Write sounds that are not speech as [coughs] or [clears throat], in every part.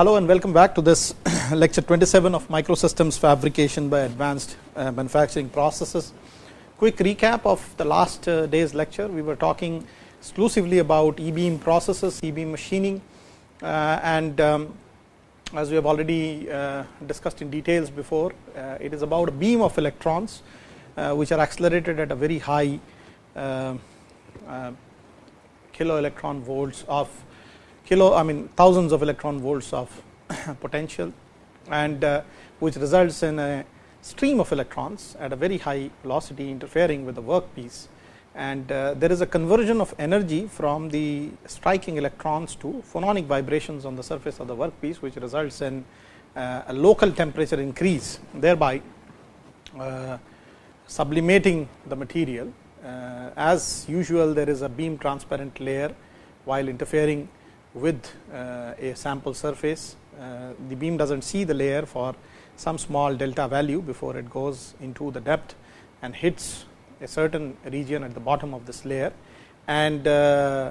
Hello and welcome back to this [coughs] lecture 27 of microsystems fabrication by advanced uh, manufacturing processes. Quick recap of the last uh, day's lecture. We were talking exclusively about e-beam processes, e-beam machining uh, and um, as we have already discussed in details before, it is about a beam of electrons which are accelerated at a very high kilo electron volts of kilo I mean thousands of electron volts of [coughs] potential and uh, which results in a stream of electrons at a very high velocity interfering with the workpiece. And uh, there is a conversion of energy from the striking electrons to phononic vibrations on the surface of the workpiece which results in uh, a local temperature increase thereby uh, sublimating the material. Uh, as usual there is a beam transparent layer while interfering with uh, a sample surface. Uh, the beam does not see the layer for some small delta value before it goes into the depth and hits a certain region at the bottom of this layer and uh,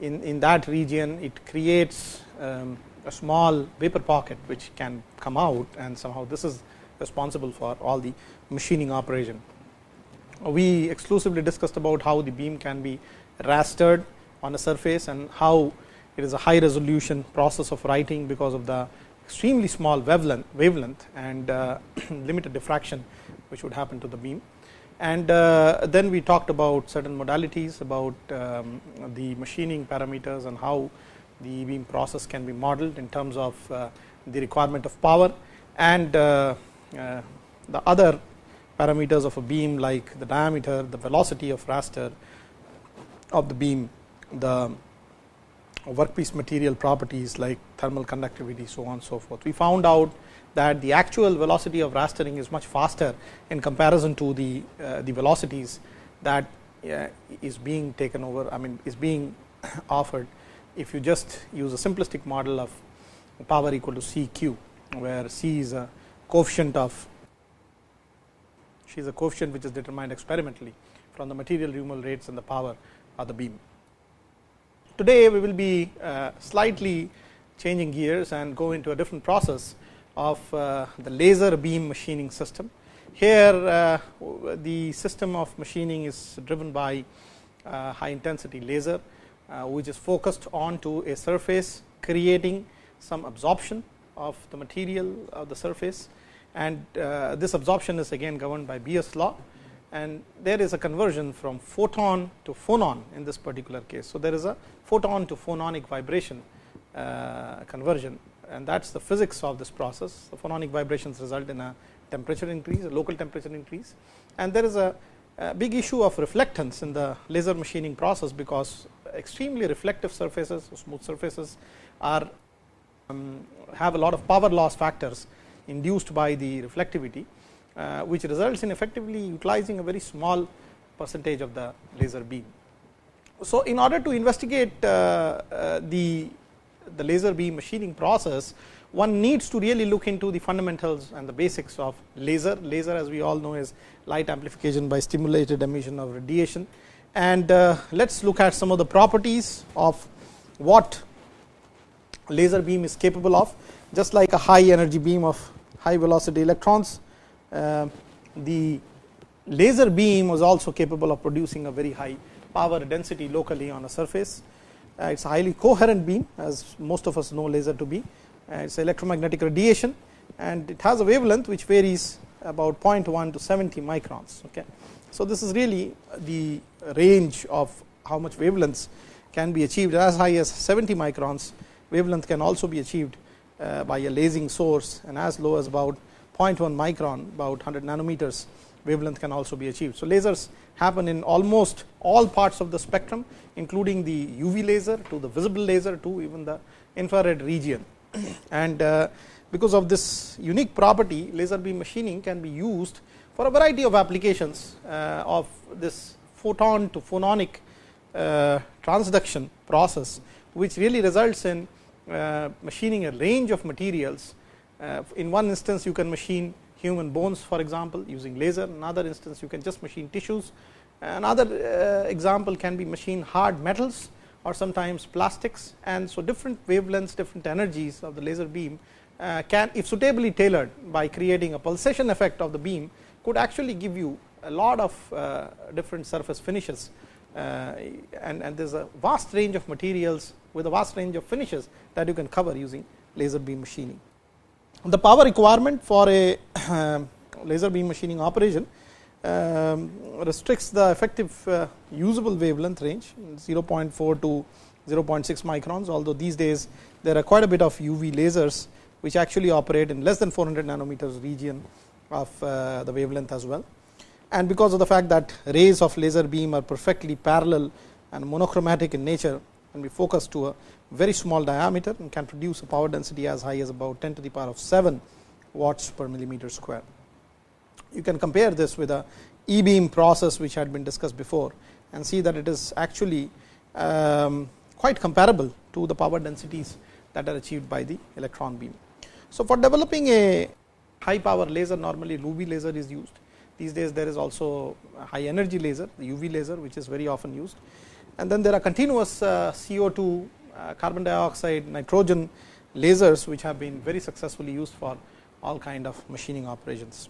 in, in that region it creates um, a small vapor pocket which can come out and somehow this is responsible for all the machining operation. We exclusively discussed about how the beam can be rastered on a surface and how it is a high resolution process of writing because of the extremely small wavelength, wavelength and uh, [clears throat] limited diffraction which would happen to the beam. And uh, then we talked about certain modalities about um, the machining parameters and how the beam process can be modeled in terms of uh, the requirement of power and the other parameters of a beam like the diameter, the velocity of raster of the beam, the workpiece material properties like thermal conductivity so on and so forth. We found out that the actual velocity of rastering is much faster in comparison to the uh, the velocities that uh, is being taken over I mean is being [coughs] offered if you just use a simplistic model of power equal to C q where C is a coefficient of she is a coefficient which is determined experimentally from the material removal rates and the power of the beam. Today, we will be uh, slightly changing gears and go into a different process of uh, the laser beam machining system. Here, uh, the system of machining is driven by high intensity laser, which is focused onto a surface creating some absorption of the material of the surface and this absorption is again governed by Beer's law and there is a conversion from photon to phonon in this particular case. So, there is a photon to phononic vibration uh, conversion and that is the physics of this process. The phononic vibrations result in a temperature increase, a local temperature increase and there is a, a big issue of reflectance in the laser machining process, because extremely reflective surfaces, smooth surfaces are um, have a lot of power loss factors induced by the reflectivity which results in effectively utilizing a very small percentage of the laser beam. So, in order to investigate uh, uh, the, the laser beam machining process, one needs to really look into the fundamentals and the basics of laser. Laser as we all know is light amplification by stimulated emission of radiation. And uh, let us look at some of the properties of what laser beam is capable of. Just like a high energy beam of high velocity electrons, uh, the laser beam was also capable of producing a very high power density locally on a surface. Uh, it is a highly coherent beam as most of us know laser to be. Uh, it is electromagnetic radiation and it has a wavelength which varies about 0.1 to 70 microns. Okay. So, this is really the range of how much wavelengths can be achieved as high as 70 microns wavelength can also be achieved uh, by a lasing source and as low as about 0.1 micron about 100 nanometers wavelength can also be achieved. So, lasers happen in almost all parts of the spectrum including the UV laser to the visible laser to even the infrared region. [clears throat] and uh, because of this unique property laser beam machining can be used for a variety of applications uh, of this photon to phononic uh, transduction process which really results in machining a range of materials in one instance you can machine human bones for example using laser, another instance you can just machine tissues, another uh, example can be machine hard metals or sometimes plastics. And so different wavelengths different energies of the laser beam uh, can if suitably tailored by creating a pulsation effect of the beam could actually give you a lot of uh, different surface finishes. Uh, and, and there is a vast range of materials with a vast range of finishes that you can cover using laser beam machining. The power requirement for a laser beam machining operation um, restricts the effective uh, usable wavelength range 0.4 to 0.6 microns, although these days there are quite a bit of UV lasers which actually operate in less than 400 nanometers region of uh, the wavelength as well. And because of the fact that rays of laser beam are perfectly parallel and monochromatic in nature and be focused to a very small diameter and can produce a power density as high as about 10 to the power of 7 watts per millimeter square. You can compare this with a e beam process which had been discussed before and see that it is actually um, quite comparable to the power densities that are achieved by the electron beam. So, for developing a high power laser normally UV laser is used. These days there is also high energy laser the UV laser which is very often used and then there are continuous uh, CO2 uh, carbon dioxide nitrogen lasers which have been very successfully used for all kind of machining operations.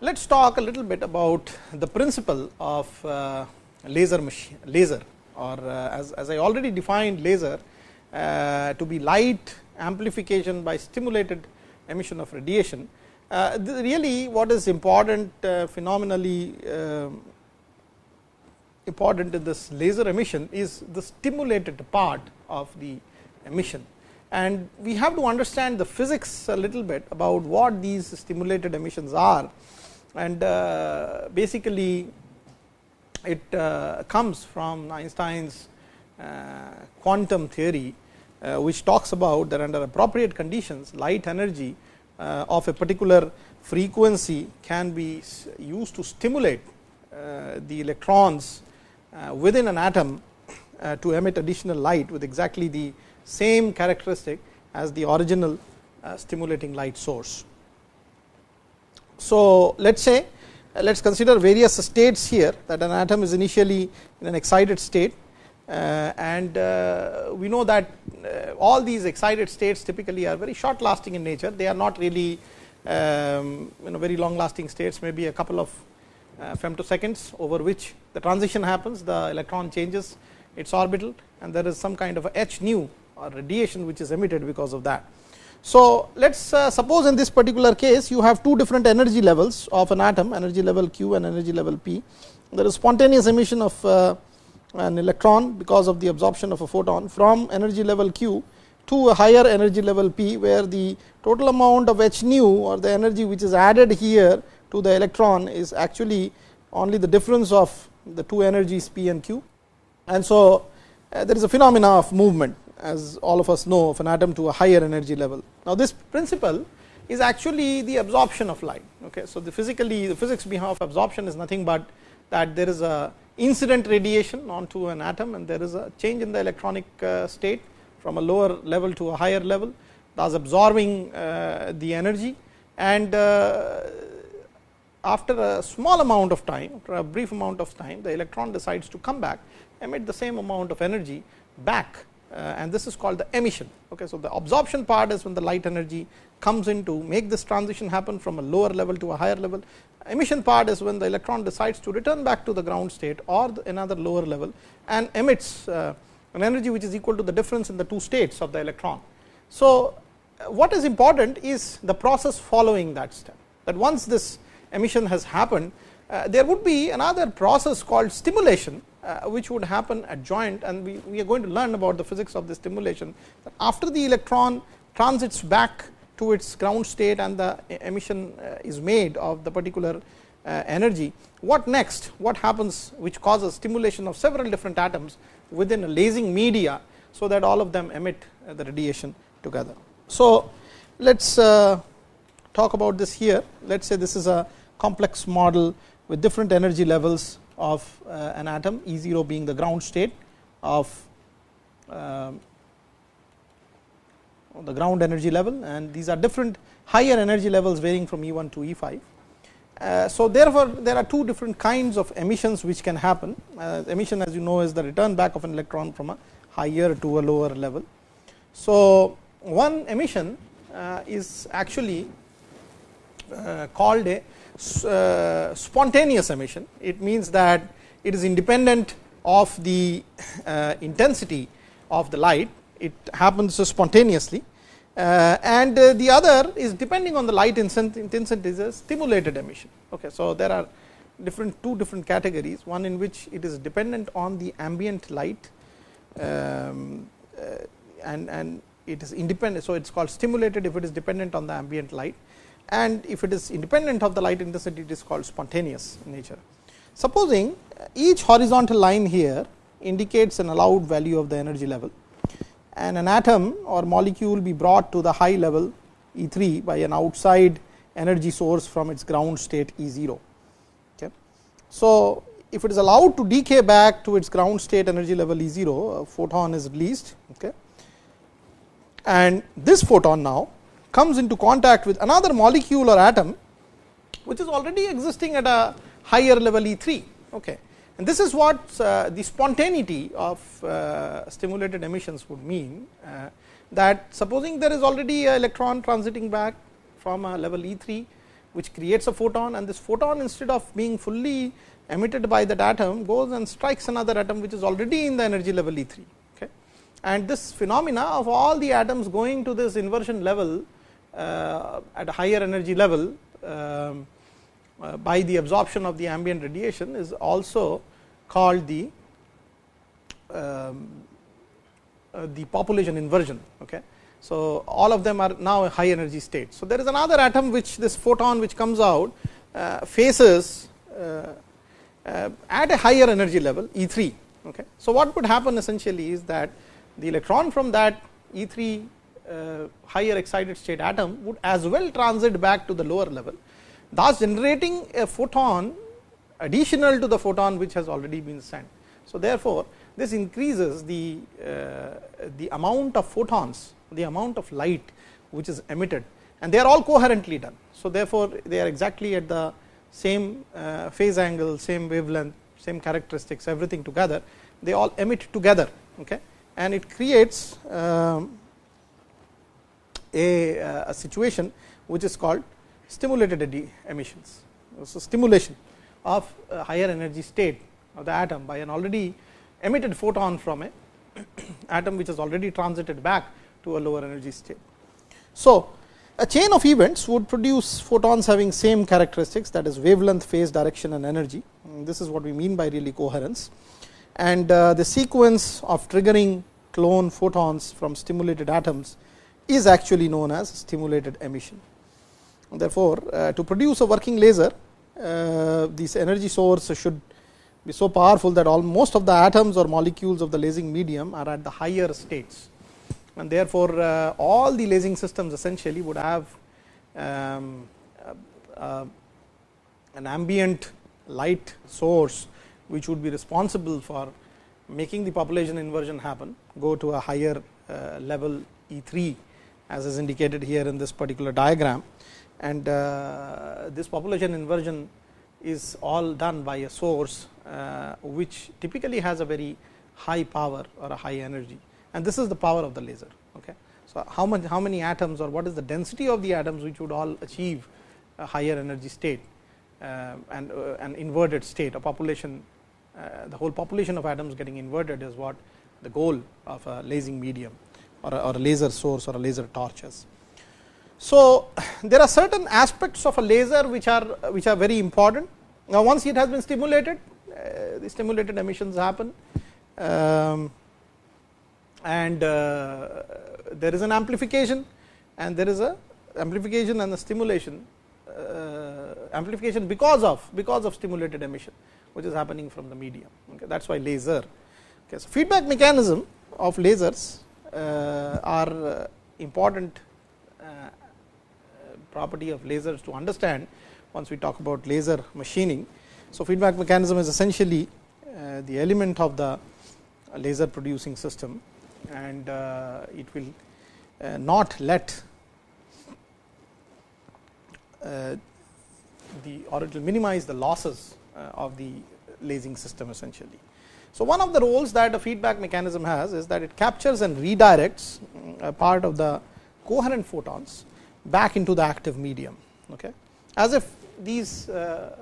Let us talk a little bit about the principle of uh, laser machine laser or as, as I already defined laser to be light amplification by stimulated emission of radiation. Really what is important phenomenally um, important in this laser emission is the stimulated part of the emission. And we have to understand the physics a little bit about what these stimulated emissions are and uh, basically it uh, comes from Einstein's uh, quantum theory which talks about that under appropriate conditions light energy of a particular frequency can be used to stimulate the electrons within an atom to emit additional light with exactly the same characteristic as the original stimulating light source. So, let us say let us consider various states here that an atom is initially in an excited state uh, and uh, we know that uh, all these excited states typically are very short lasting in nature they are not really um, you know very long lasting states maybe a couple of uh, femtoseconds over which the transition happens the electron changes its orbital and there is some kind of a h nu or radiation which is emitted because of that. So, let us uh, suppose in this particular case you have two different energy levels of an atom energy level q and energy level p. There is spontaneous emission of uh, an electron because of the absorption of a photon from energy level q to a higher energy level p where the total amount of h nu or the energy which is added here to the electron is actually only the difference of the two energies p and q. And so, uh, there is a phenomena of movement as all of us know of an atom to a higher energy level. Now, this principle is actually the absorption of light. Okay. So, the physically the physics behind absorption is nothing but that there is a incident radiation onto an atom and there is a change in the electronic uh, state from a lower level to a higher level thus absorbing uh, the energy and after a small amount of time after a brief amount of time the electron decides to come back emit the same amount of energy back uh, and this is called the emission. Okay, so, the absorption part is when the light energy comes in to make this transition happen from a lower level to a higher level. Emission part is when the electron decides to return back to the ground state or another lower level and emits uh, an energy which is equal to the difference in the two states of the electron. So, uh, what is important is the process following that step that once this emission has happened uh, there would be another process called stimulation uh, which would happen adjoint and we, we are going to learn about the physics of the stimulation after the electron transits back to its ground state and the emission uh, is made of the particular energy. What next? What happens which causes stimulation of several different atoms within a lasing media, so that all of them emit the radiation together. So, let us talk about this here. Let us say this is a complex model with different energy levels of uh, an atom E 0 being the ground state of um, the ground energy level and these are different higher energy levels varying from E 1 to E 5 Uh, so, therefore, there are two different kinds of emissions which can happen. Uh, emission as you know is the return back of an electron from a higher to a lower level. So, one emission uh, is actually uh, called a uh, spontaneous emission. It means that it is independent of the uh, intensity of the light, it happens spontaneously uh, and uh, the other is depending on the light intensity is a stimulated emission. Okay. So, there are different two different categories one in which it is dependent on the ambient light um, uh, and, and it is independent. So, it is called stimulated if it is dependent on the ambient light and if it is independent of the light intensity it is called spontaneous in nature. Supposing uh, each horizontal line here indicates an allowed value of the energy level and an atom or molecule be brought to the high level E 3 by an outside energy source from its ground state E 0. Okay. So, if it is allowed to decay back to its ground state energy level E 0, a photon is released okay. and this photon now comes into contact with another molecule or atom which is already existing at a higher level E 3. Okay. And this is what uh, the spontaneity of uh, stimulated emissions would mean uh, that supposing there is already a electron transiting back from a level E 3 which creates a photon and this photon instead of being fully emitted by that atom goes and strikes another atom which is already in the energy level E 3. Okay. And this phenomena of all the atoms going to this inversion level at a higher energy level um, uh, by the absorption of the ambient radiation is also called the um, uh, the population inversion. Okay. So, all of them are now a high energy state. So, there is another atom which this photon which comes out uh, faces uh, uh at a higher energy level E 3. Okay. So, what would happen essentially is that the electron from that E 3 uh, higher excited state atom would as well transit back to the lower level thus generating a photon additional to the photon which has already been sent. So, therefore, this increases the, uh, the amount of photons, the amount of light which is emitted and they are all coherently done. So, therefore, they are exactly at the same uh, phase angle, same wavelength, same characteristics everything together, they all emit together okay, and it creates um, a, uh, a situation which is called stimulated emissions. So, stimulation of a higher energy state of the atom by an already emitted photon from a [coughs] atom which has already transited back to a lower energy state. So, a chain of events would produce photons having same characteristics that is wavelength, phase, direction and energy. And this is what we mean by really coherence. And uh, the sequence of triggering clone photons from stimulated atoms is actually known as stimulated emission. Therefore, uh, to produce a working laser, uh, this energy source should be so powerful that all most of the atoms or molecules of the lasing medium are at the higher states and therefore, uh, all the lasing systems essentially would have um, an ambient light source which would be responsible for making the population inversion happen go to a higher level E 3 as is indicated here in this particular diagram and uh, this population inversion is all done by a source uh, which typically has a very high power or a high energy and this is the power of the laser. Okay. So, how much how many atoms or what is the density of the atoms which would all achieve a higher energy state uh, and an inverted state a population the whole population of atoms getting inverted is what the goal of a lasing medium or a, or a laser source or a laser torches. So, [sighs] there are certain aspects of a laser which are which are very important. Now, once it has been stimulated, uh, the stimulated emissions happen um, and uh, there is an amplification and there is a amplification and the stimulation uh, amplification because of because of stimulated emission which is happening from the medium okay. that is why laser. Okay. So, feedback mechanism of lasers are uh, important property of lasers to understand once we talk about laser machining. So, feedback mechanism is essentially uh, the element of the laser producing system and uh, it will uh, not let uh, the or it will minimize the losses uh, of the lasing system essentially. So, one of the roles that a feedback mechanism has is that it captures and redirects a part of the coherent photons back into the active medium. Okay. As if these uh,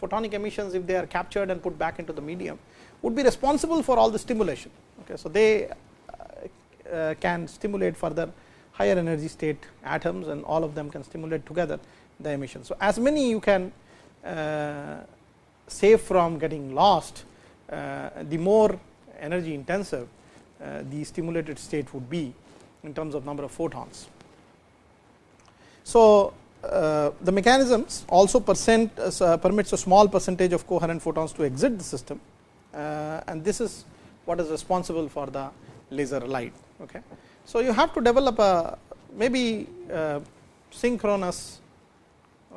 photonic emissions if they are captured and put back into the medium would be responsible for all the stimulation. Okay. So, they uh, uh, can stimulate further higher energy state atoms and all of them can stimulate together the emission. So, as many you can uh, save from getting lost, the more energy intensive uh, the stimulated state would be in terms of number of photons. So, uh, the mechanisms also percent, uh, permits a small percentage of coherent photons to exit the system uh, and this is what is responsible for the laser light. Okay. So, you have to develop a maybe uh, synchronous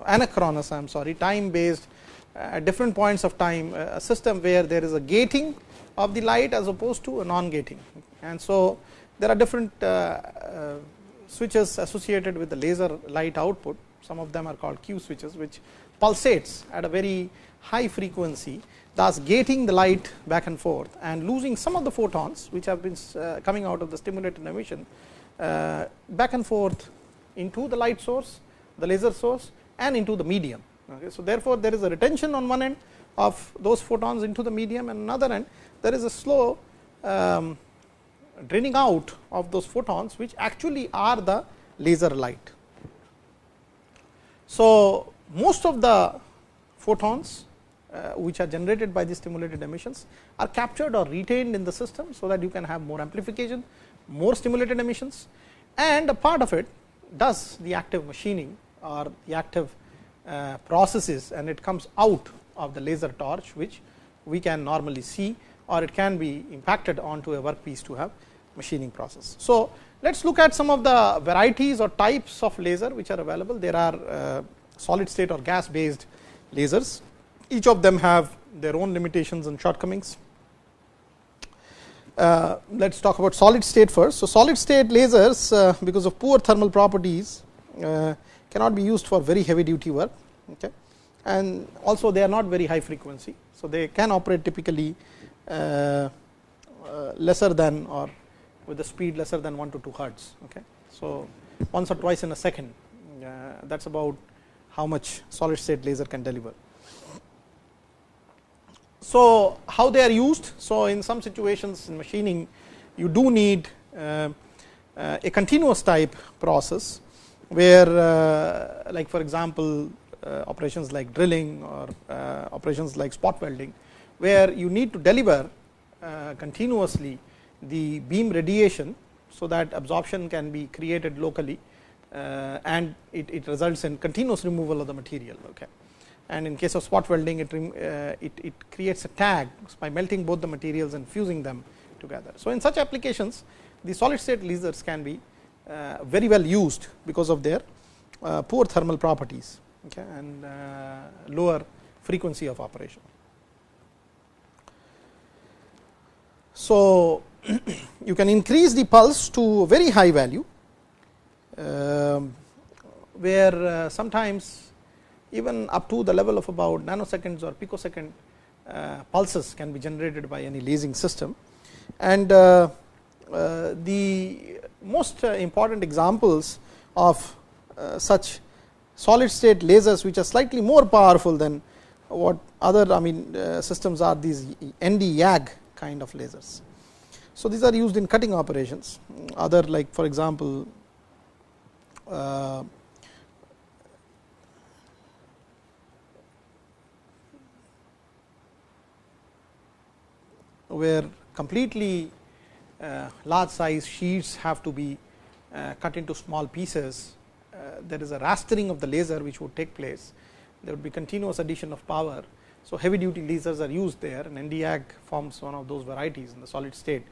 anachronous I am sorry time based at different points of time a system where there is a gating of the light as opposed to a non gating. And so, there are different uh, uh, switches associated with the laser light output some of them are called Q switches which pulsates at a very high frequency thus gating the light back and forth and losing some of the photons which have been uh, coming out of the stimulated emission uh, back and forth into the light source, the laser source and into the medium. Okay. So, therefore, there is a retention on one end of those photons into the medium and another end there is a slow um, draining out of those photons which actually are the laser light. So, most of the photons uh, which are generated by the stimulated emissions are captured or retained in the system. So, that you can have more amplification, more stimulated emissions and a part of it does the active machining or the active processes and it comes out of the laser torch which we can normally see or it can be impacted onto a workpiece to have machining process. So, let us look at some of the varieties or types of laser which are available. There are uh, solid state or gas based lasers. Each of them have their own limitations and shortcomings. Uh, let us talk about solid state first. So, solid state lasers uh, because of poor thermal properties uh, cannot be used for very heavy duty work okay. and also they are not very high frequency. So, they can operate typically uh, uh, lesser than or with the speed lesser than 1 to 2 hertz. Okay. So, once or twice in a second uh, that is about how much solid state laser can deliver. So, how they are used? So, in some situations in machining you do need uh, uh, a continuous type process where uh, like for example, uh, operations like drilling or uh, operations like spot welding where you need to deliver continuously the beam radiation. So, that absorption can be created locally and it, it, results in continuous removal of the material. Okay. And in case of spot welding, it, it, it, creates a tag by melting both the materials and fusing them together. So, in such applications, the solid state lasers can be very well used because of their uh, poor thermal properties okay, and uh, lower frequency of operation. So, [clears throat] you can increase the pulse to a very high value, uh, where uh, sometimes even up to the level of about nanoseconds or picosecond uh, pulses can be generated by any lasing system. And uh, uh, the most uh, important examples of such solid state lasers which are slightly more powerful than what other I mean systems are these ND YAG kind of lasers. So, these are used in cutting operations other like for example, uh, where completely uh, large size sheets have to be uh, cut into small pieces. Uh, there is a rastering of the laser which would take place. There would be continuous addition of power. So, heavy duty lasers are used there and Nd:YAG forms one of those varieties in the solid state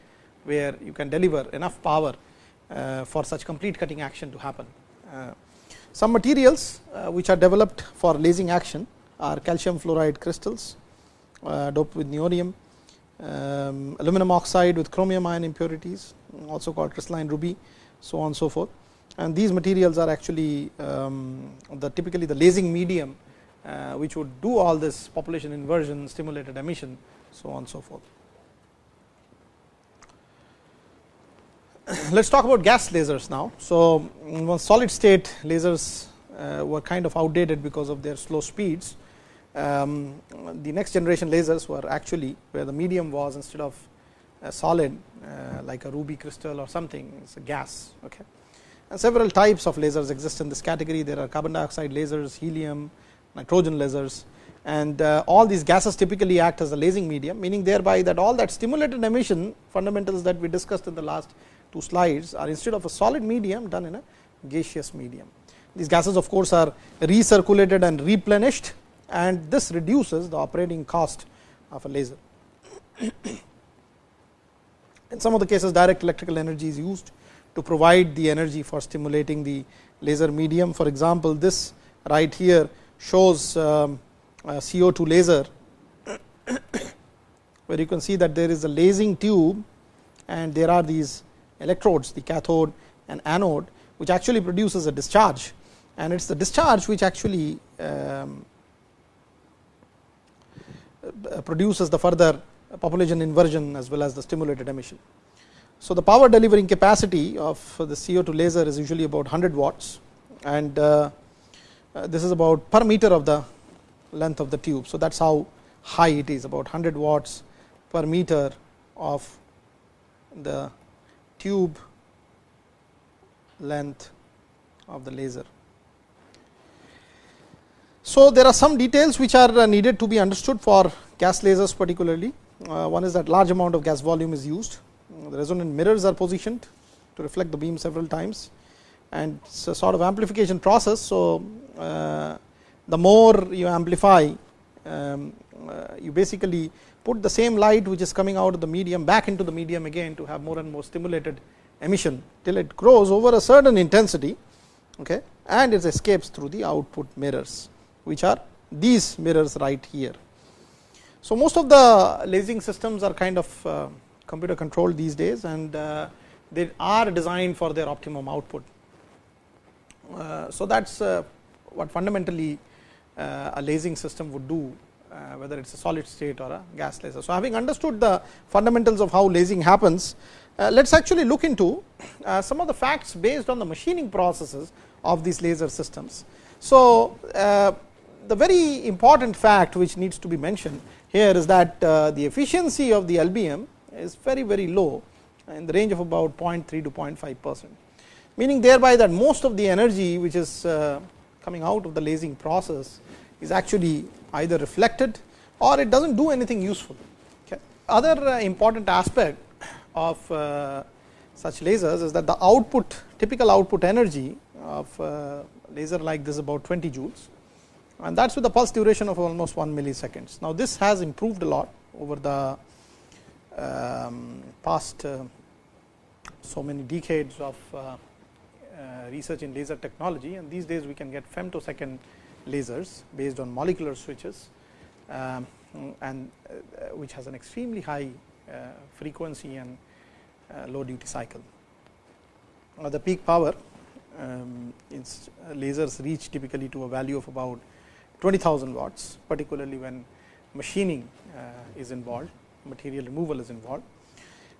where you can deliver enough power uh, for such complete cutting action to happen. Uh, some materials uh, which are developed for lasing action are calcium fluoride crystals doped with neodymium, um, aluminum oxide with chromium ion impurities also called crystalline ruby so on and so forth. And these materials are actually um, the typically the lasing medium uh, which would do all this population inversion, stimulated emission, so on and so forth. [coughs] Let us talk about gas lasers now. So, solid state lasers uh, were kind of outdated because of their slow speeds. Um, the next generation lasers were actually where the medium was instead of a solid uh, like a ruby crystal or something, it is a gas. Okay. And several types of lasers exist in this category. There are carbon dioxide lasers, helium, nitrogen lasers and uh, all these gases typically act as a lasing medium, meaning thereby that all that stimulated emission fundamentals that we discussed in the last two slides are instead of a solid medium done in a gaseous medium. These gases of course, are recirculated and replenished and this reduces the operating cost of a laser. [coughs] in some of the cases direct electrical energy is used to provide the energy for stimulating the laser medium. For example, this right here shows um, CO2 laser [coughs] where you can see that there is a lasing tube and there are these electrodes the cathode and anode which actually produces a discharge and it is the discharge which actually um, produces the further population inversion as well as the stimulated emission. So, the power delivering capacity of the CO2 laser is usually about 100 watts and uh, uh, this is about per meter of the length of the tube. So, that is how high it is about 100 watts per meter of the tube length of the laser. So, there are some details which are uh, needed to be understood for gas lasers particularly. Uh, one is that large amount of gas volume is used, the resonant mirrors are positioned to reflect the beam several times and it is a sort of amplification process. So, uh, the more you amplify um, uh, you basically put the same light which is coming out of the medium back into the medium again to have more and more stimulated emission till it grows over a certain intensity okay, and it escapes through the output mirrors which are these mirrors right here. So, most of the lasing systems are kind of uh, computer controlled these days and uh, they are designed for their optimum output. Uh, so, that is what fundamentally a lasing system would do whether it is a solid state or a gas laser. So, having understood the fundamentals of how lasing happens, let us actually look into some of the facts based on the machining processes of these laser systems. So, the very important fact which needs to be mentioned here is that the efficiency of the LBM is very very low in the range of about 0.3 to 0.5 percent, meaning thereby that most of the energy which is coming out of the lasing process is actually either reflected or it does not do anything useful. Okay. Other uh, important aspect of uh, such lasers is that the output typical output energy of uh, laser like this is about 20 joules and that is with a pulse duration of almost 1 milliseconds. Now, this has improved a lot over the um, past uh, so many decades of uh, uh, research in laser technology and these days we can get femtosecond lasers based on molecular switches um, and uh, which has an extremely high uh, frequency and low duty cycle. Now the peak power um, lasers reach typically to a value of about 20,000 watts particularly when machining is involved material removal is involved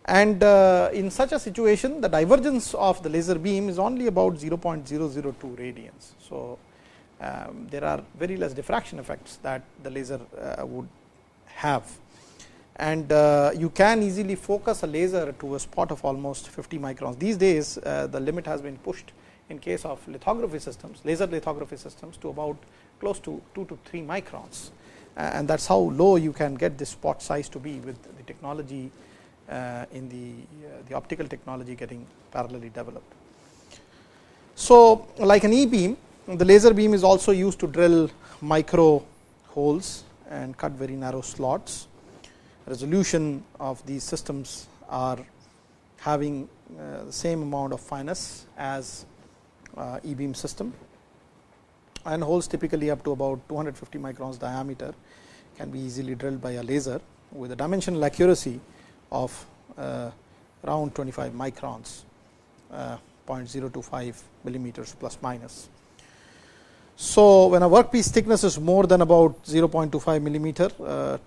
and uh, in such a situation the divergence of the laser beam is only about 0.002 radians. So, um, there are very less diffraction effects that the laser uh, would have and uh, you can easily focus a laser to a spot of almost 50 microns. These days uh, the limit has been pushed in case of lithography systems, laser lithography systems to about close to 2 to 3 microns and that is how low you can get this spot size to be with the technology uh, in the, uh, the optical technology getting parallelly developed. So, like an e beam the laser beam is also used to drill micro holes and cut very narrow slots. Resolution of these systems are having uh, the same amount of fineness as uh, e beam system and holes typically up to about 250 microns diameter can be easily drilled by a laser with a dimensional accuracy of uh, around 25 microns uh, 0.025 millimeters plus minus. So, when a workpiece thickness is more than about 0.25 millimeter, uh,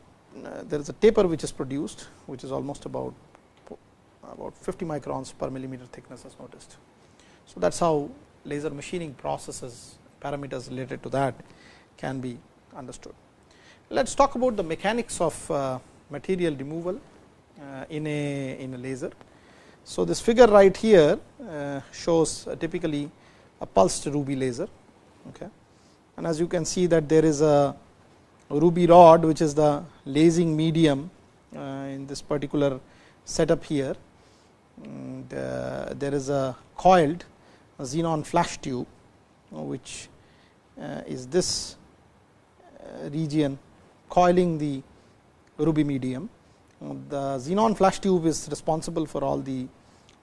there is a taper which is produced, which is almost about about 50 microns per millimeter thickness as noticed. So, that is how laser machining processes parameters related to that can be understood. Let us talk about the mechanics of uh, material removal uh, in a in a laser. So, this figure right here uh, shows typically a pulsed ruby laser okay. and as you can see that there is a ruby rod which is the lasing medium in this particular setup here and, there is a coiled xenon flash tube which is this uh, region coiling the ruby medium. The xenon flash tube is responsible for all the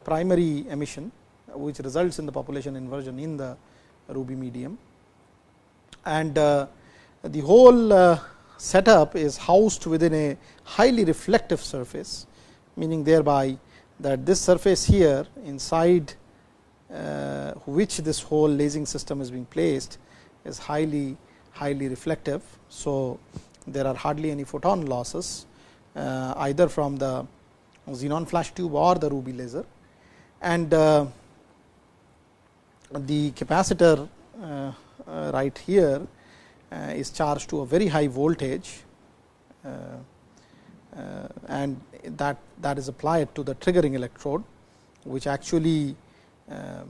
primary emission which results in the population inversion in the ruby medium and uh, the whole uh, setup is housed within a highly reflective surface meaning thereby that this surface here inside uh, which this whole lasing system is being placed is highly highly reflective. So, there are hardly any photon losses uh, either from the xenon flash tube or the ruby laser and uh, the capacitor uh, right here is charged to a very high voltage and that that is applied to the triggering electrode which actually um,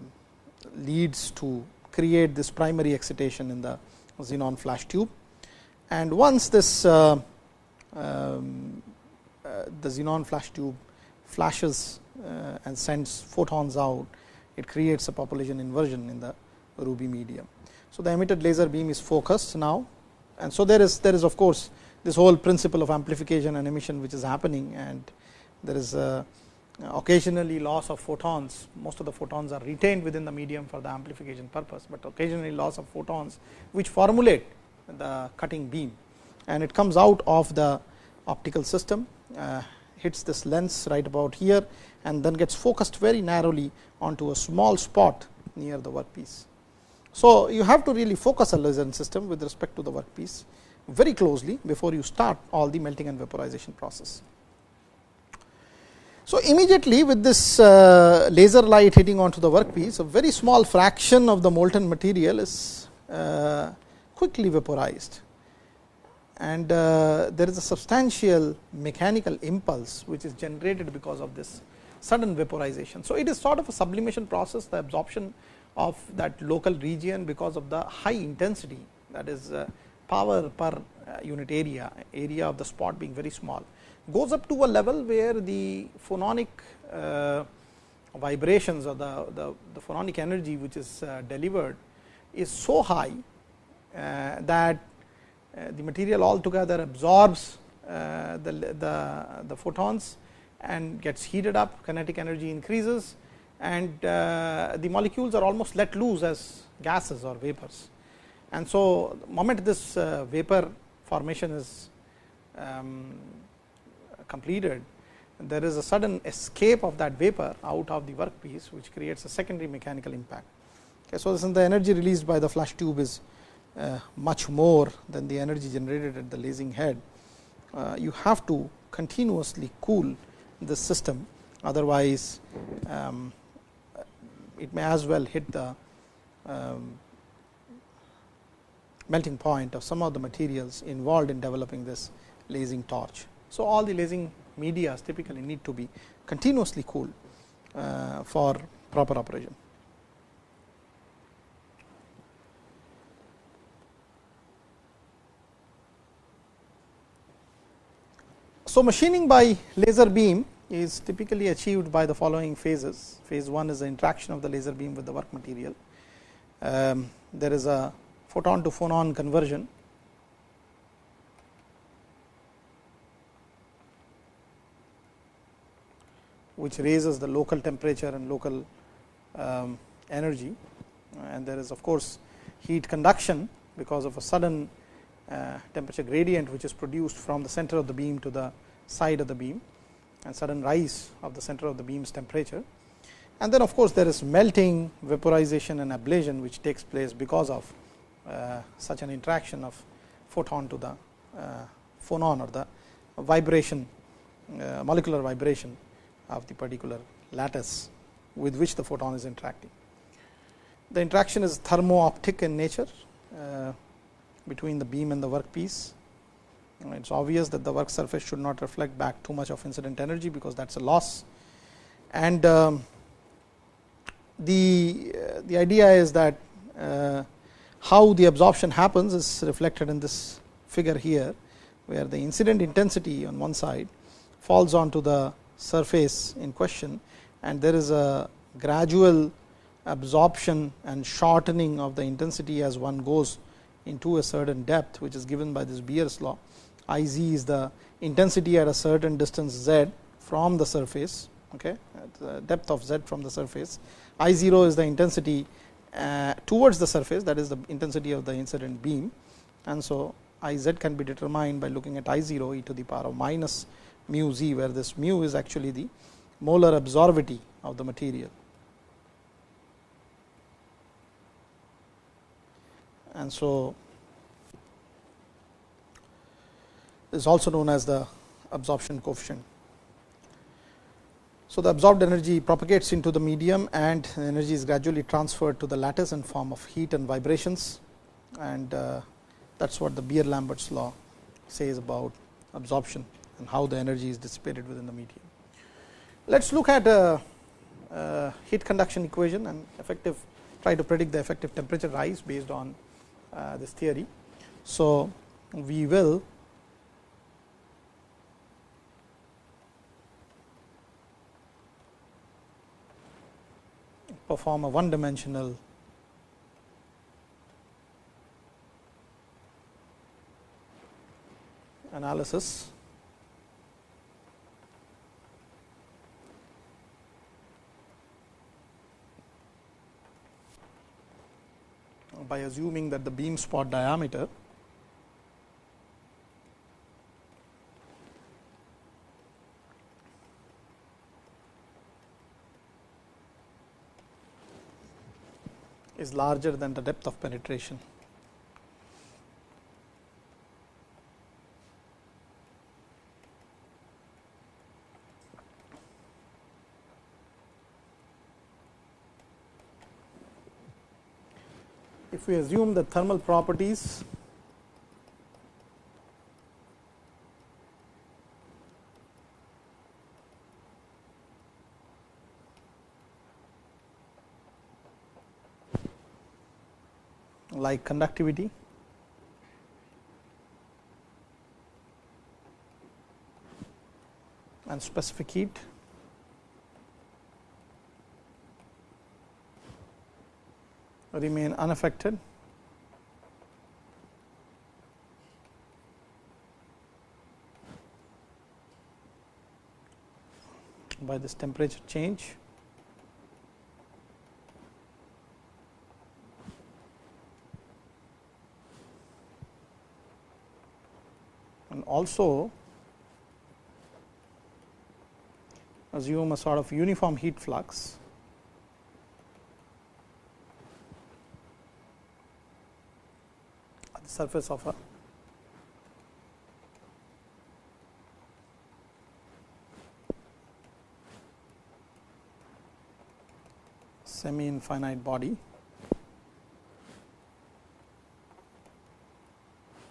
leads to create this primary excitation in the xenon flash tube. And once this uh, um, uh, the xenon flash tube flashes uh, and sends photons out, it creates a population inversion in the ruby medium. So, the emitted laser beam is focused now and so there is there is of course, this whole principle of amplification and emission which is happening and there is a occasionally loss of photons, most of the photons are retained within the medium for the amplification purpose, but occasionally loss of photons which formulate the cutting beam and it comes out of the optical system, uh, hits this lens right about here and then gets focused very narrowly onto a small spot near the workpiece. So, you have to really focus a laser system with respect to the workpiece very closely before you start all the melting and vaporization process. So, immediately with this uh, laser light hitting onto the workpiece, a very small fraction of the molten material is uh, quickly vaporized and uh, there is a substantial mechanical impulse which is generated because of this sudden vaporization. So, it is sort of a sublimation process the absorption of that local region because of the high intensity that is uh, power per uh, unit area, area of the spot being very small goes up to a level where the phononic uh, vibrations or the, the, the, phononic energy which is uh, delivered is so high uh, that uh, the material altogether absorbs uh, the, the, the, photons and gets heated up kinetic energy increases and uh, the molecules are almost let loose as gases or vapors. And so, the moment this vapor formation is um, completed, there is a sudden escape of that vapor out of the workpiece, which creates a secondary mechanical impact. Okay, so, since the energy released by the flash tube is uh, much more than the energy generated at the lasing head, uh, you have to continuously cool the system, otherwise um, it may as well hit the um, melting point of some of the materials involved in developing this lasing torch. So, all the lasing media typically need to be continuously cooled uh, for proper operation. So, machining by laser beam is typically achieved by the following phases. Phase 1 is the interaction of the laser beam with the work material. Um, there is a photon to phonon conversion which raises the local temperature and local um, energy and there is of course, heat conduction because of a sudden uh, temperature gradient which is produced from the center of the beam to the side of the beam and sudden rise of the center of the beam's temperature. And then of course, there is melting, vaporization and ablation which takes place because of uh, such an interaction of photon to the uh, phonon or the vibration uh, molecular vibration of the particular lattice with which the photon is interacting. The interaction is thermo-optic in nature uh, between the beam and the workpiece. It is obvious that the work surface should not reflect back too much of incident energy, because that is a loss. And um, the, uh, the idea is that uh, how the absorption happens is reflected in this figure here, where the incident intensity on one side falls onto the surface in question and there is a gradual absorption and shortening of the intensity as one goes into a certain depth which is given by this Beer's law. I z is the intensity at a certain distance z from the surface okay, the depth of z from the surface. I 0 is the intensity uh, towards the surface that is the intensity of the incident beam and so I z can be determined by looking at I 0 e to the power of minus mu z where this mu is actually the molar absorptivity of the material. And so, is also known as the absorption coefficient. So, the absorbed energy propagates into the medium and the energy is gradually transferred to the lattice in form of heat and vibrations and uh, that is what the Beer Lambert's law says about absorption and how the energy is dissipated within the medium. Let us look at a, a, heat conduction equation and effective try to predict the effective temperature rise based on uh, this theory. So, we will perform a one dimensional analysis by assuming that the beam spot diameter is larger than the depth of penetration. If we assume the thermal properties like conductivity and specific heat remain unaffected by this temperature change. And also assume a sort of uniform heat flux surface of a semi infinite body.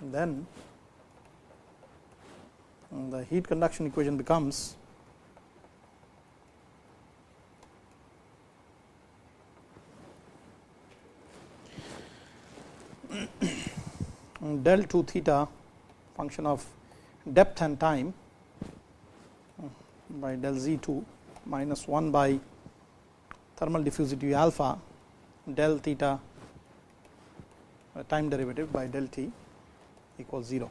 Then the heat conduction equation becomes del 2 theta function of depth and time by del z 2 minus 1 by thermal diffusivity alpha del theta uh, time derivative by del t equals 0.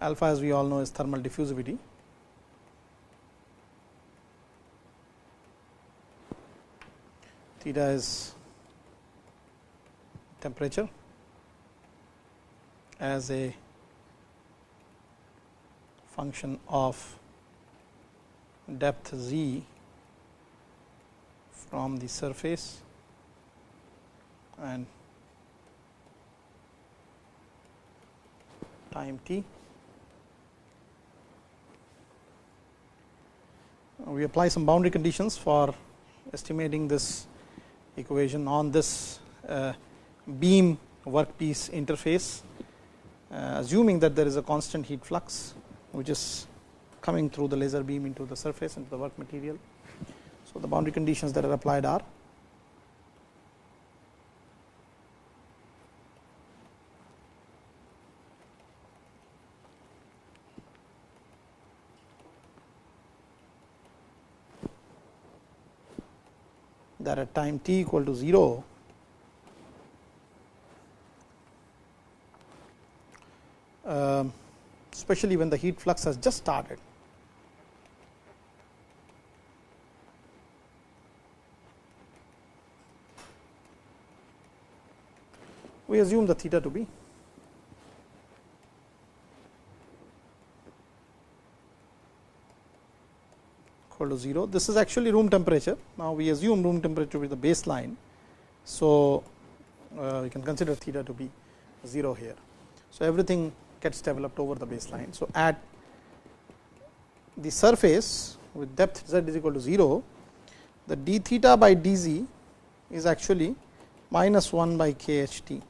Alpha as we all know is thermal diffusivity theta is temperature as a function of depth z from the surface and time t. We apply some boundary conditions for estimating this equation on this uh, beam workpiece interface, uh, assuming that there is a constant heat flux, which is coming through the laser beam into the surface into the work material. So, the boundary conditions that are applied are that at time t equal to 0 um, especially when the heat flux has just started. We assume the theta to be equal to 0. This is actually room temperature. Now, we assume room temperature to be the baseline. So, uh, you can consider theta to be 0 here. So, everything gets developed over the baseline. So, at the surface with depth z is equal to 0, the d theta by d z is actually minus 1 by k h t,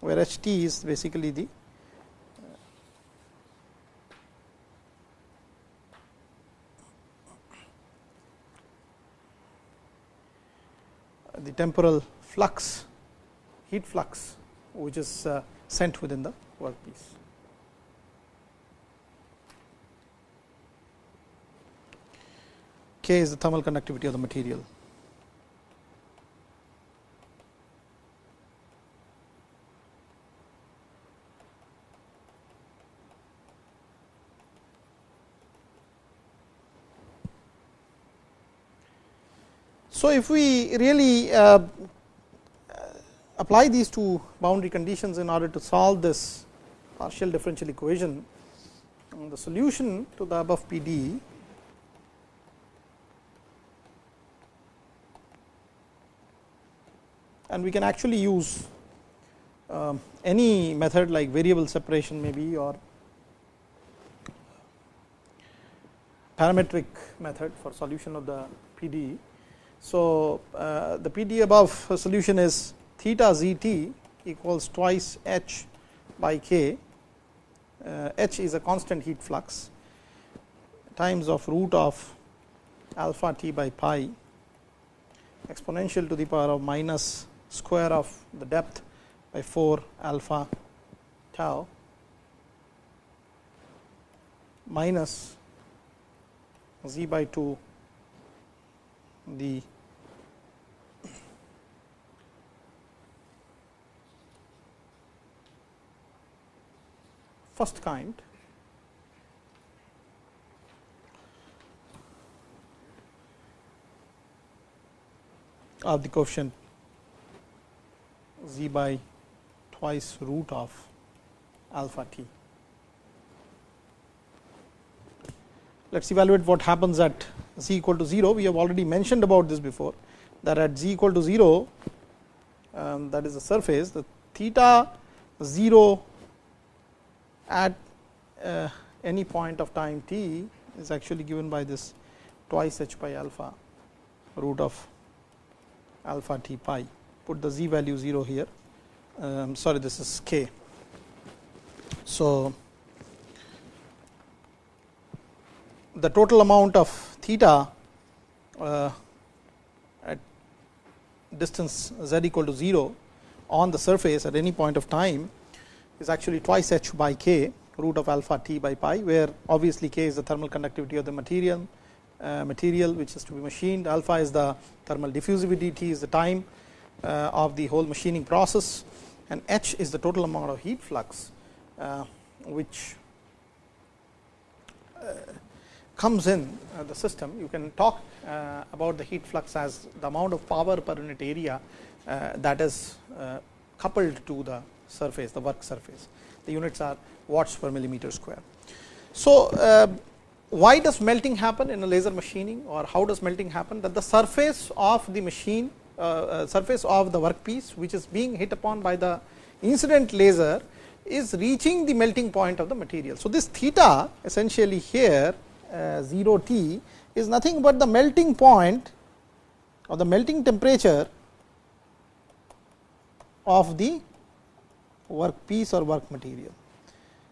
where h t is basically the the temporal flux heat flux which is uh, sent within the workpiece. K is the thermal conductivity of the material. So, if we really uh, apply these two boundary conditions in order to solve this partial differential equation, the solution to the above P d and we can actually use um, any method like variable separation maybe or parametric method for solution of the PD so, uh, the PD above solution is theta z t equals twice h by k, uh, h is a constant heat flux times of root of alpha t by pi exponential to the power of minus square of the depth by 4 alpha tau minus z by 2 the first kind of the coefficient z by twice root of alpha t. Let us evaluate what happens at z equal to 0. We have already mentioned about this before that at z equal to 0 um, that is the surface the theta 0 at uh, any point of time t is actually given by this twice h pi alpha root of alpha t pi put the z value 0 here um, sorry this is k. So, the total amount of theta uh, at distance z equal to 0 on the surface at any point of time is actually twice h by k root of alpha t by pi, where obviously k is the thermal conductivity of the material uh, material which is to be machined, alpha is the thermal diffusivity, t is the time uh, of the whole machining process and h is the total amount of heat flux uh, which uh, comes in uh, the system. You can talk uh, about the heat flux as the amount of power per unit area that is coupled to the surface, the work surface. The units are watts per millimeter square. So, uh, why does melting happen in a laser machining or how does melting happen that the surface of the machine uh, uh, surface of the workpiece which is being hit upon by the incident laser is reaching the melting point of the material. So, this theta essentially here uh, 0 T is nothing but the melting point or the melting temperature of the workpiece or work material.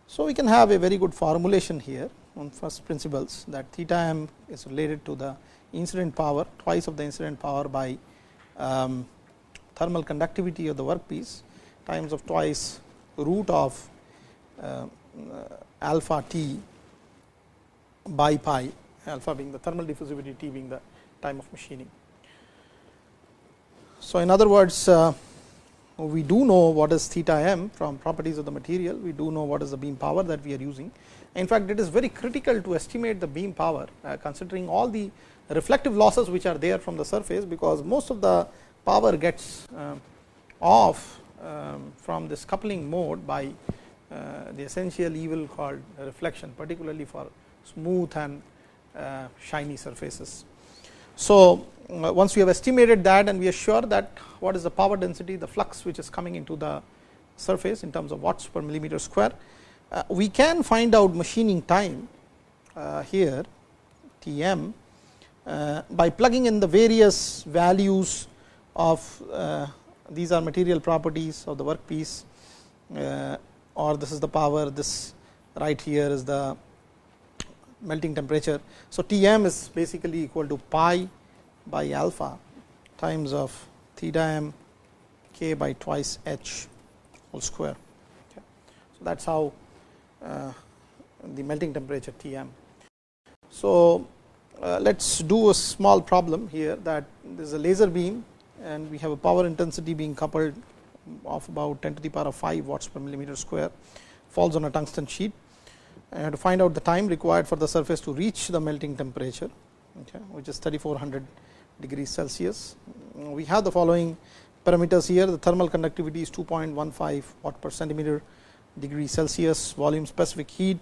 So, we can have a very good formulation here on first principles that theta m is related to the incident power twice of the incident power by um, thermal conductivity of the workpiece times of twice root of uh, alpha t by pi alpha being the thermal diffusivity t being the time of machining. So, in other words uh, we do know what is theta m from properties of the material, we do know what is the beam power that we are using. In fact, it is very critical to estimate the beam power uh, considering all the reflective losses which are there from the surface, because most of the power gets uh, off um, from this coupling mode by uh, the essential evil called reflection particularly for smooth and shiny surfaces. So, once we have estimated that and we are sure that what is the power density the flux which is coming into the surface in terms of watts per millimeter square. Uh, we can find out machining time uh, here T m uh, by plugging in the various values of uh, these are material properties of the workpiece uh, or this is the power this right here is the melting temperature. So, T m is basically equal to pi by alpha times of theta m k by twice h whole square. Okay. So, that is how uh, the melting temperature T m. So, uh, let us do a small problem here that there is a laser beam and we have a power intensity being coupled of about 10 to the power of 5 watts per millimeter square falls on a tungsten sheet and to find out the time required for the surface to reach the melting temperature okay, which is 3400 degrees Celsius. We have the following parameters here the thermal conductivity is 2.15 watt per centimeter degree Celsius, volume specific heat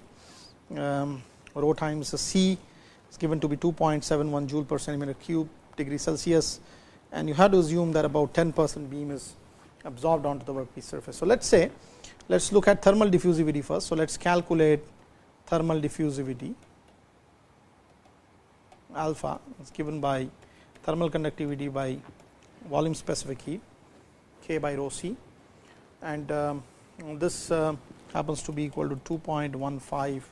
um, rho times C is given to be 2.71 joule per centimeter cube degree Celsius and you have to assume that about 10 percent beam is absorbed onto the workpiece surface. So, let us say let us look at thermal diffusivity first. So, let us calculate thermal diffusivity alpha is given by thermal conductivity by volume specific heat k by rho c. And um, this uh, happens to be equal to 2.15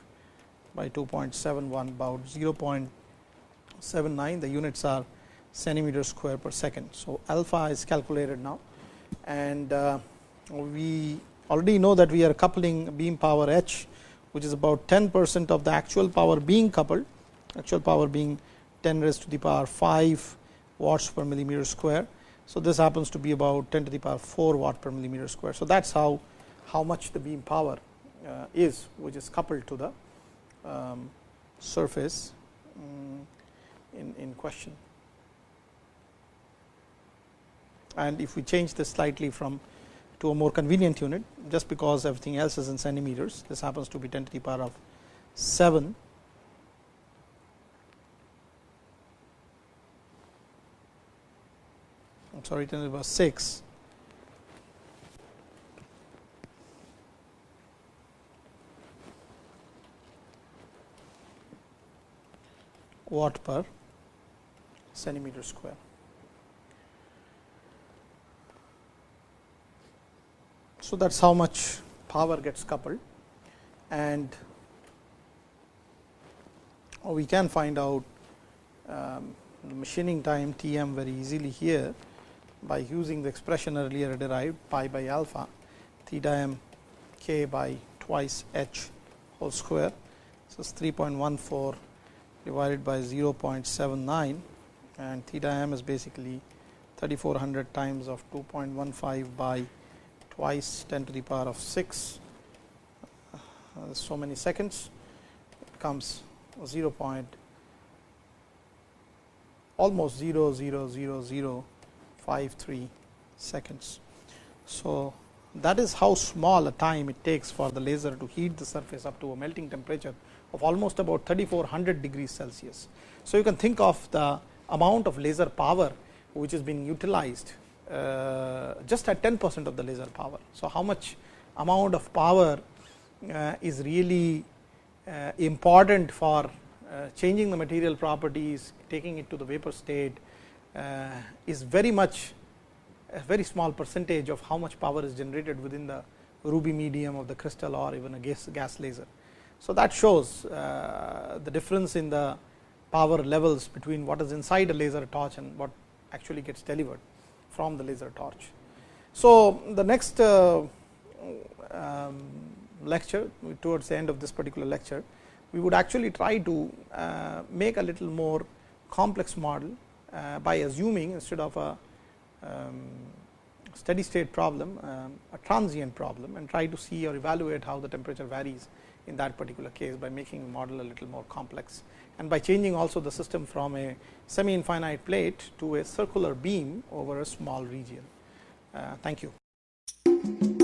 by 2.71 about 0.79 the units are centimeter square per second. So, alpha is calculated now. And uh, we already know that we are coupling beam power h which is about 10 percent of the actual power being coupled. Actual power being 10 raised to the power 5 watts per millimeter square. So, this happens to be about 10 to the power 4 watt per millimeter square. So, that is how how much the beam power uh, is which is coupled to the um, surface um, in, in question. And if we change this slightly from to a more convenient unit just because everything else is in centimeters this happens to be 10 to the power of 7 10 to the power 6 watt per centimeter square. So, that is how much power gets coupled. And we can find out um, the machining time T m very easily here by using the expression earlier derived pi by alpha theta m k by twice h whole square. So, it is 3.14 divided by 0.79 and theta m is basically 3400 times of 2.15 by twice 10 to the power of 6 uh, so many seconds it comes 0 point almost 0 0 0 0 5 3 seconds. So, that is how small a time it takes for the laser to heat the surface up to a melting temperature of almost about 3400 degrees Celsius. So, you can think of the amount of laser power which is being utilized uh, just at 10 percent of the laser power. So, how much amount of power uh, is really uh, important for uh, changing the material properties, taking it to the vapor state is very much a very small percentage of how much power is generated within the ruby medium of the crystal or even a gas, gas laser. So, that shows uh, the difference in the power levels between what is inside a laser torch and what actually gets delivered from the laser torch. So, the next uh, um, lecture towards the end of this particular lecture, we would actually try to uh, make a little more complex model uh, by assuming instead of a um, steady state problem, um, a transient problem and try to see or evaluate how the temperature varies in that particular case by making the model a little more complex and by changing also the system from a semi infinite plate to a circular beam over a small region. Uh, thank you.